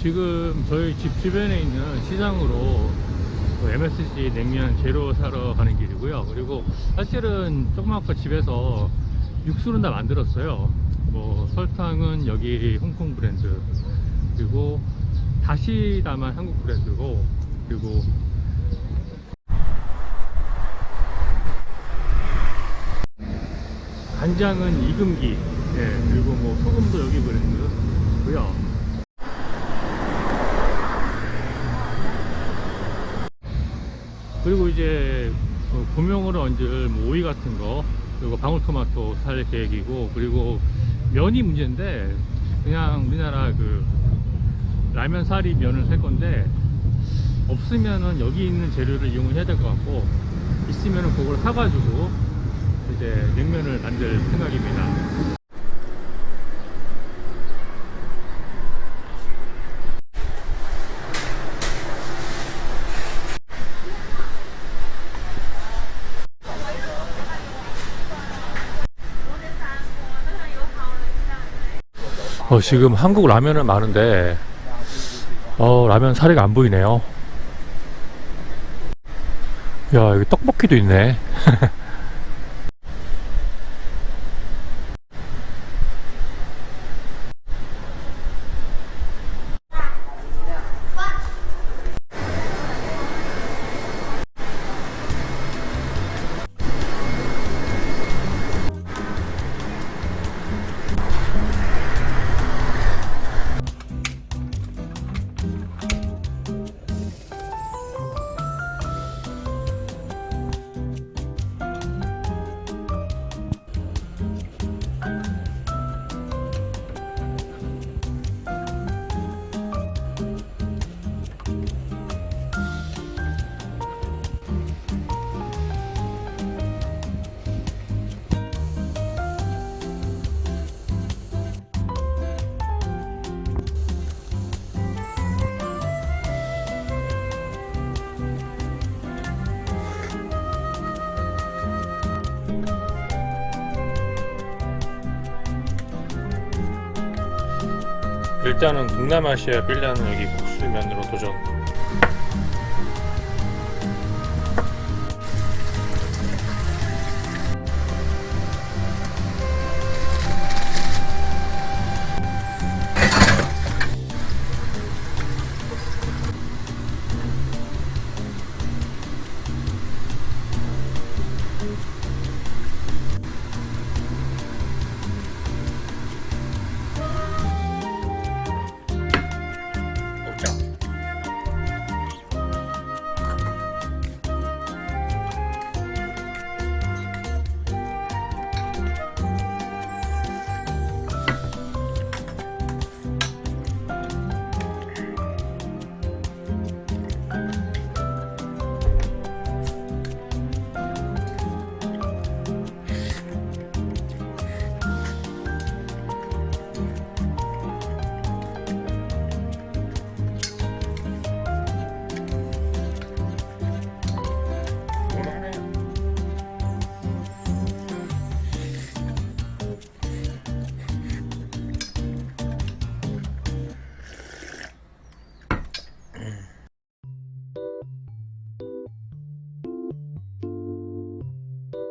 지금 저희 집 주변에 있는 시장으로 그 MSG 냉면 재료 사러 가는 길이고요. 그리고 사실은 조그맣고 집에서 육수는 다 만들었어요. 뭐 설탕은 여기 홍콩 브랜드 그리고 다시다만 한국 브랜드고 그리고 간장은 이금기 예, 그리고 뭐 소금도 여기 브랜드고요. 그리고 이제 그 고명으로 얹을 뭐 오이 같은 거 그리고 방울토마토 살 계획이고 그리고 면이 문제인데 그냥 우리나라 그 라면 사리 면을 살 건데 없으면은 여기 있는 재료를 이용을 해야 될 것 같고 있으면은 그걸 사가지고 이제 냉면을 만들 생각입니다. 어, 지금 한국 라면은 많은데 어, 라면 사리가 안 보이네요. 야, 여기 떡볶이도 있네. 일단은 동남아시아 빌라는 여기 국수면으로 도전.